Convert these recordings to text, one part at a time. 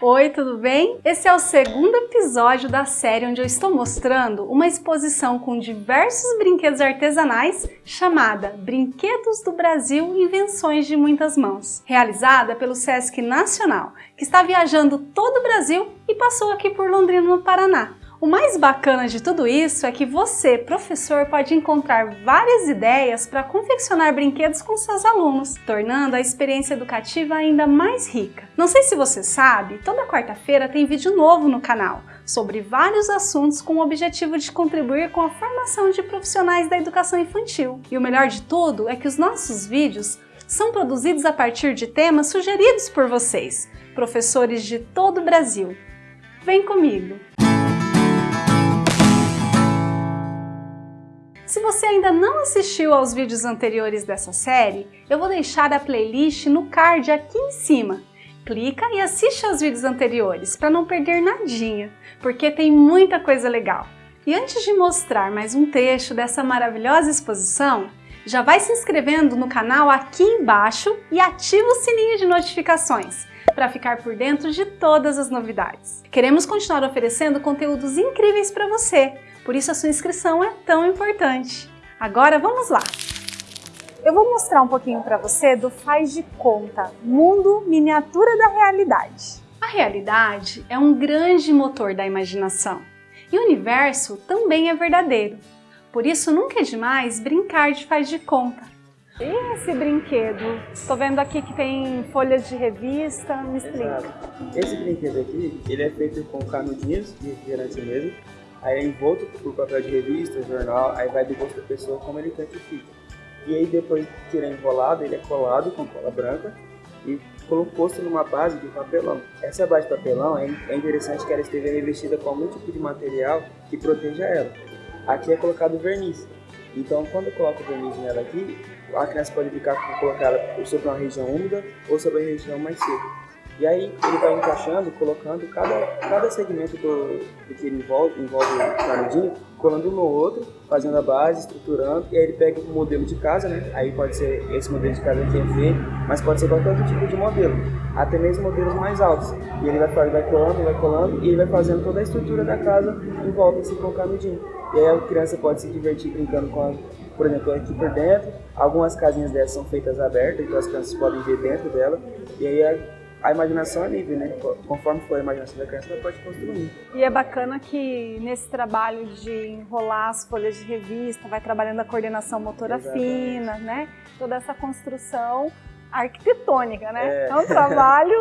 Oi, tudo bem? Esse é o segundo episódio da série onde eu estou mostrando uma exposição com diversos brinquedos artesanais chamada Brinquedos do Brasil Invenções de Muitas Mãos, realizada pelo Sesc Nacional, que está viajando todo o Brasil e passou aqui por Londrina, no Paraná. O mais bacana de tudo isso é que você, professor, pode encontrar várias ideias para confeccionar brinquedos com seus alunos, tornando a experiência educativa ainda mais rica. Não sei se você sabe, toda quarta-feira tem vídeo novo no canal sobre vários assuntos com o objetivo de contribuir com a formação de profissionais da educação infantil. E o melhor de tudo é que os nossos vídeos são produzidos a partir de temas sugeridos por vocês, professores de todo o Brasil. Vem comigo! Se você ainda não assistiu aos vídeos anteriores dessa série, eu vou deixar a playlist no card aqui em cima. Clica e assiste aos vídeos anteriores para não perder nadinha, porque tem muita coisa legal. E antes de mostrar mais um trecho dessa maravilhosa exposição, já vai se inscrevendo no canal aqui embaixo e ativa o sininho de notificações para ficar por dentro de todas as novidades. Queremos continuar oferecendo conteúdos incríveis para você, por isso a sua inscrição é tão importante. Agora vamos lá! Eu vou mostrar um pouquinho para você do Faz de Conta, Mundo Miniatura da Realidade. A realidade é um grande motor da imaginação e o universo também é verdadeiro. Por isso nunca é demais brincar de faz de conta. E esse brinquedo? Estou vendo aqui que tem folhas de revista, me explica. Exato. Esse brinquedo aqui, ele é feito com canudinhos de refrigerante mesmo, aí é envolto por papel de revista, jornal, aí vai do gosto da pessoa como ele quer que fique. E aí depois que ele é enrolado, ele é colado com cola branca e posto numa base de papelão. Essa base de papelão é, é interessante que ela esteja revestida com algum tipo de material que proteja ela. Aqui é colocado verniz. Então quando eu coloco o verniz nela aqui, a criança pode ficar com colocar sobre uma região úmida ou sobre a região mais seca. E aí ele vai encaixando, colocando cada, cada segmento do, do que ele envolve, envolve o canudinho, colando um no outro, fazendo a base, estruturando, e aí ele pega o modelo de casa, né? Aí pode ser esse modelo de casa que é feito, mas pode ser qualquer outro tipo de modelo, até mesmo modelos mais altos. E ele vai, vai colando, vai colando, e ele vai fazendo toda a estrutura da casa em volta assim com o canudinho. E aí a criança pode se divertir brincando com a, por exemplo, aqui por dentro. Algumas casinhas dessas são feitas abertas, então as crianças podem ver dentro dela. E aí a a imaginação é livre, né? Conforme for a imaginação da criança, ela pode construir. E é bacana que nesse trabalho de enrolar as folhas de revista, vai trabalhando a coordenação motora Exatamente. fina, né? Toda essa construção arquitetônica, né? É, é um trabalho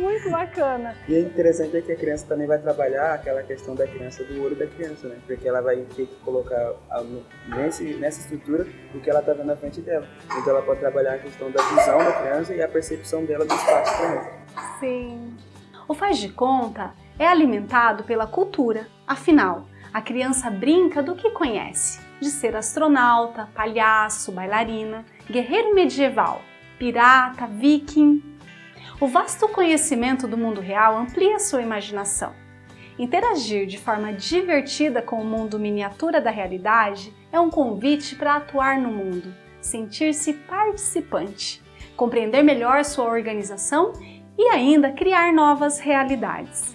muito bacana. E é interessante é que a criança também vai trabalhar aquela questão da criança, do olho da criança, né? Porque ela vai ter que colocar nesse, nessa estrutura o que ela está vendo na frente dela. Então ela pode trabalhar a questão da visão da criança e a percepção dela do espaço também. Sim. O faz de conta é alimentado pela cultura. Afinal, a criança brinca do que conhece, de ser astronauta, palhaço, bailarina, guerreiro medieval, pirata, viking. O vasto conhecimento do mundo real amplia sua imaginação. Interagir de forma divertida com o mundo miniatura da realidade é um convite para atuar no mundo, sentir-se participante, compreender melhor sua organização e ainda criar novas realidades.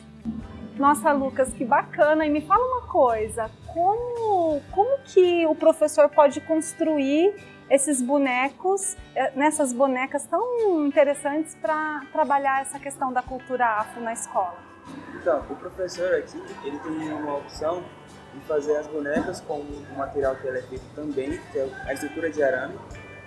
Nossa, Lucas, que bacana! E me fala uma coisa, como, como que o professor pode construir esses bonecos, eh, nessas bonecas tão interessantes para trabalhar essa questão da cultura afro na escola? Então, o professor aqui, ele tem uma opção de fazer as bonecas com o material que ele é feito também, que é a estrutura de arame,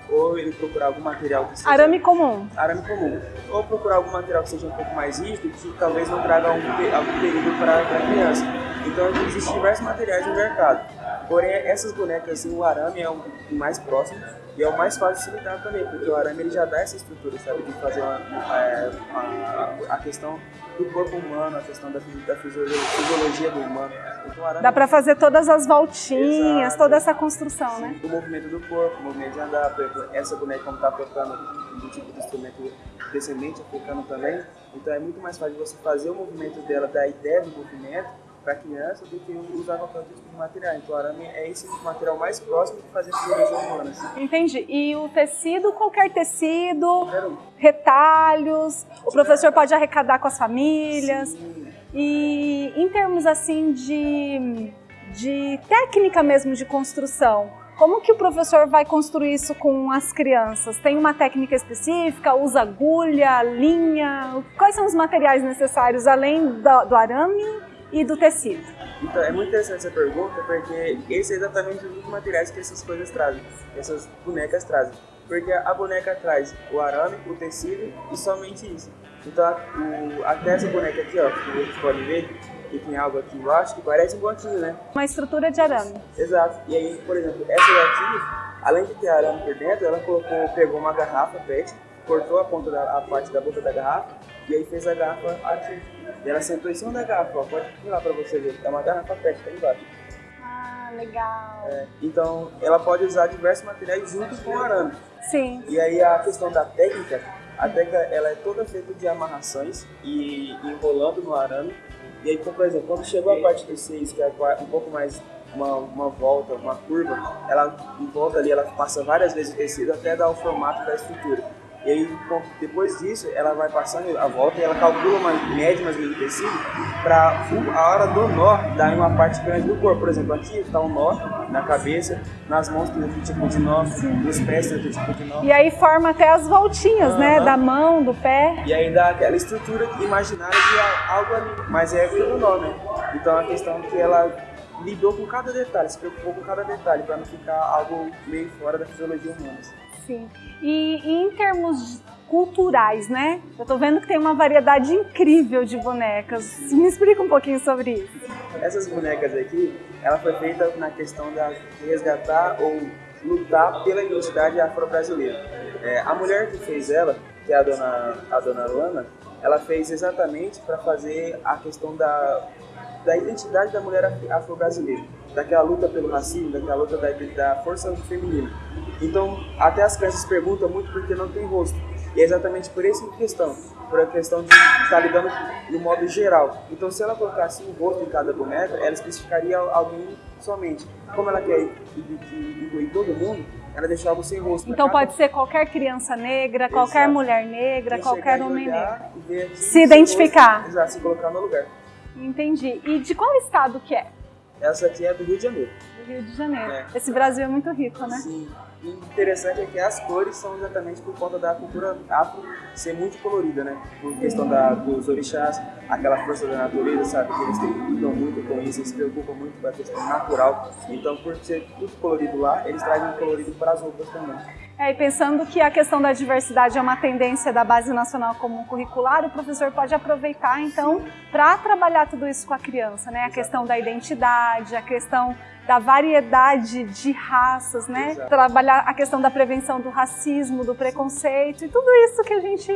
ou ele procurar algum material que seja... Arame comum. Arame comum. Ou procurar algum material que seja um pouco mais rígido, que talvez não traga algum, algum perigo para a criança. Então, existem diversos materiais no mercado. Porém, essas bonecas, assim, o arame é o mais próximo e é o mais fácil de se lidar também, porque o arame ele já dá essa estrutura, sabe, de fazer uma, é, a, a, questão do corpo humano, a questão da, da fisiologia do humano. Então, dá para fazer todas as voltinhas, Exato. toda essa construção, Sim, né? O movimento do corpo, o movimento de andar, por exemplo, essa boneca como está tocando do tipo de instrumento descendente africano também, então é muito mais fácil você fazer o movimento dela, da ideia do movimento, para criança do que usar qualquer outro tipo de material. Então, o arame é esse material mais próximo de fazer figuras humanas. Entendi. E o tecido, qualquer tecido, retalhos, o professor pode arrecadar com as famílias. Sim. E em termos assim de, de técnica mesmo de construção, como que o professor vai construir isso com as crianças? Tem uma técnica específica? Usa agulha, linha? Quais são os materiais necessários além do, do arame e do tecido? Então, é muito interessante essa pergunta porque esse é exatamente os materiais que essas coisas trazem, essas bonecas trazem. Porque a boneca traz o arame, o tecido e somente isso. Então, o, até essa boneca aqui, ó, que vocês podem ver, e tem algo aqui embaixo que parece um banquinho, né? Uma estrutura de arame. Exato. E aí, por exemplo, essa daqui, além de ter arame por dentro, ela colocou, pegou uma garrafa PET, cortou a ponta da a parte da boca da garrafa e aí fez a garrafa aqui. E ela sentou em cima da garrafa, ó. Pode lá pra você ver. É uma garrafa PET, tá embaixo. Ah, legal. É, então, ela pode usar diversos materiais junto com o arame. Sim. E aí a questão da técnica, a técnica ela é toda feita de amarrações e enrolando no arame e aí, então, por exemplo, quando chegou a parte do 6, que é um pouco mais uma, uma volta, uma curva, ela em volta ali, ela passa várias vezes o tecido até dar o formato da estrutura. E aí, depois disso, ela vai passando a volta e ela calcula uma média mais ou menos do tecido para a hora do nó dar em uma parte grande do corpo. Por exemplo, aqui está um nó na cabeça, nas mãos tem outro tipo de nó, nos pés tem outro tipo de nó. E aí forma até as voltinhas, né? Da mão, do pé. E aí dá aquela estrutura imaginária de algo ali. Mas é aquilo nó, né? Então a questão é que ela lidou com cada detalhe, se preocupou com cada detalhe, para não ficar algo meio fora da fisiologia humana. Sim. E, e em termos culturais, né? Eu tô vendo que tem uma variedade incrível de bonecas. Me explica um pouquinho sobre isso. Essas bonecas aqui, ela foi feita na questão de resgatar ou lutar pela identidade afro-brasileira. É, a mulher que fez ela, que é a dona, a dona Lana, ela fez exatamente para fazer a questão da, da identidade da mulher afro-brasileira, daquela luta pelo racismo, daquela luta da, da força feminina. Então, até as crianças perguntam muito porque não tem rosto. E é exatamente por essa questão, por a questão de estar tá lidando no modo geral. Então, se ela colocasse um rosto em cada boneca, ela especificaria alguém somente. Como ela quer incluir todo mundo, ela deixa algo sem rosto. Então pode ser qualquer criança negra, Exato. qualquer mulher negra, qualquer homem negro. Se identificar. Rosto, exato, se colocar no lugar. Entendi. E de qual estado que é? Essa aqui é do Rio de Janeiro. Do Rio de Janeiro. É. Esse Brasil é muito rico, né? Sim. E interessante é que as cores são exatamente por conta da cultura afro ser muito colorida, né? Por questão da, dos orixás, aquela força da natureza, sabe? Que eles lidam muito com isso, eles se preocupam muito com a questão natural. Então, por ser tudo colorido lá, eles trazem colorido para as roupas também. É, e pensando que a questão da diversidade é uma tendência da Base Nacional Comum Curricular, o professor pode aproveitar, então, para trabalhar tudo isso com a criança, né? A questão da identidade, a questão da variedade de raças, né? Exato. Trabalhar a questão da prevenção do racismo, do preconceito e tudo isso que a gente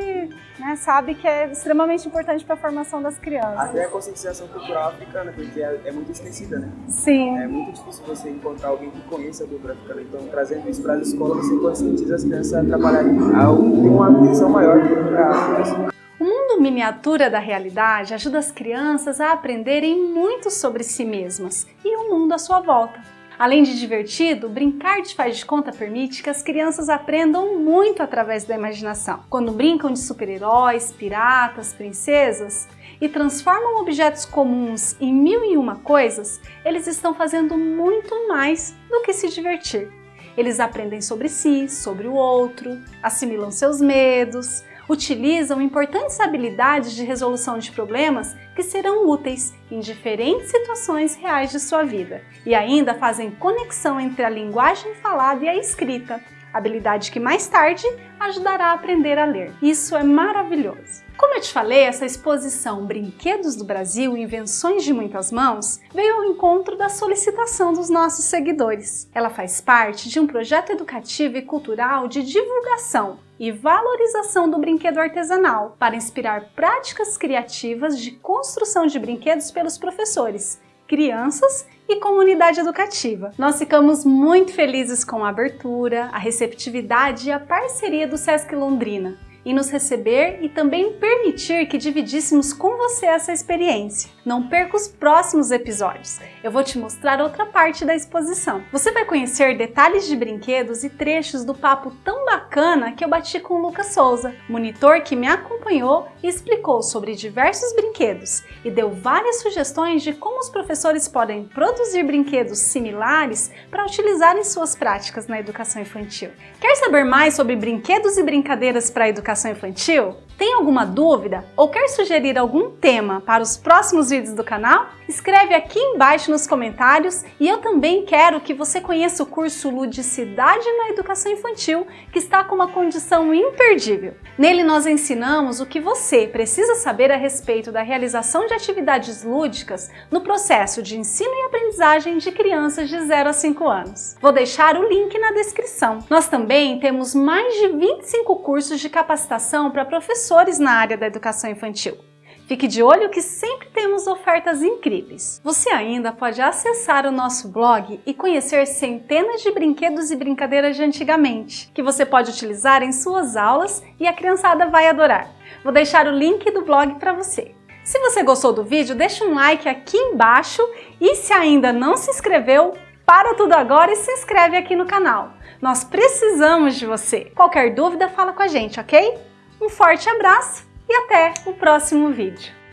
né, sabe que é extremamente importante para a formação das crianças. Até a conscientização cultural africana, porque é, é muito esquecida, né? Sim. É muito difícil você encontrar alguém que conheça a cultura africana. Então, trazendo isso para as escolas, você conscientiza as crianças a trabalharem, a ter uma visão maior para a África. O mundo miniatura da realidade ajuda as crianças a aprenderem muito sobre si mesmas e o mundo à sua volta. Além de divertido, brincar de faz de conta permite que as crianças aprendam muito através da imaginação. Quando brincam de super-heróis, piratas, princesas e transformam objetos comuns em mil e uma coisas, eles estão fazendo muito mais do que se divertir. Eles aprendem sobre si, sobre o outro, assimilam seus medos, utilizam importantes habilidades de resolução de problemas que serão úteis em diferentes situações reais de sua vida e ainda fazem conexão entre a linguagem falada e a escrita, habilidade que mais tarde ajudará a aprender a ler. Isso é maravilhoso! Como eu te falei, essa exposição Brinquedos do Brasil, Invenções de Muitas Mãos, veio ao encontro da solicitação dos nossos seguidores. Ela faz parte de um projeto educativo e cultural de divulgação e valorização do brinquedo artesanal para inspirar práticas criativas de construção de brinquedos pelos professores, crianças e comunidade educativa. Nós ficamos muito felizes com a abertura, a receptividade e a parceria do Sesc Londrina em nos receber e também permitir que dividíssemos com você essa experiência. Não perca os próximos episódios, eu vou te mostrar outra parte da exposição. Você vai conhecer detalhes de brinquedos e trechos do papo tão bacana que eu bati com o Lucas Souza, monitor que me acompanhou e explicou sobre diversos brinquedos e deu várias sugestões de como os professores podem produzir brinquedos similares para utilizar em suas práticas na educação infantil. Quer saber mais sobre brinquedos e brincadeiras para a educação infantil? Tem alguma dúvida ou quer sugerir algum tema para os próximos vídeos do canal? Escreve aqui embaixo nos comentários e eu também quero que você conheça o curso Ludicidade na Educação Infantil, que está com uma condição imperdível. Nele nós ensinamos o que você precisa saber a respeito da realização de atividades lúdicas no processo de ensino e aprendizagem de crianças de 0 a 5 anos. Vou deixar o link na descrição. Nós também temos mais de 25 cursos de capacitação para professores na área da educação infantil. Fique de olho que sempre temos ofertas incríveis. Você ainda pode acessar o nosso blog e conhecer centenas de brinquedos e brincadeiras de antigamente, que você pode utilizar em suas aulas e a criançada vai adorar. Vou deixar o link do blog para você. Se você gostou do vídeo, deixa um like aqui embaixo e se ainda não se inscreveu, para tudo agora e se inscreve aqui no canal. Nós precisamos de você. Qualquer dúvida, fala com a gente, ok? Um forte abraço e até o próximo vídeo.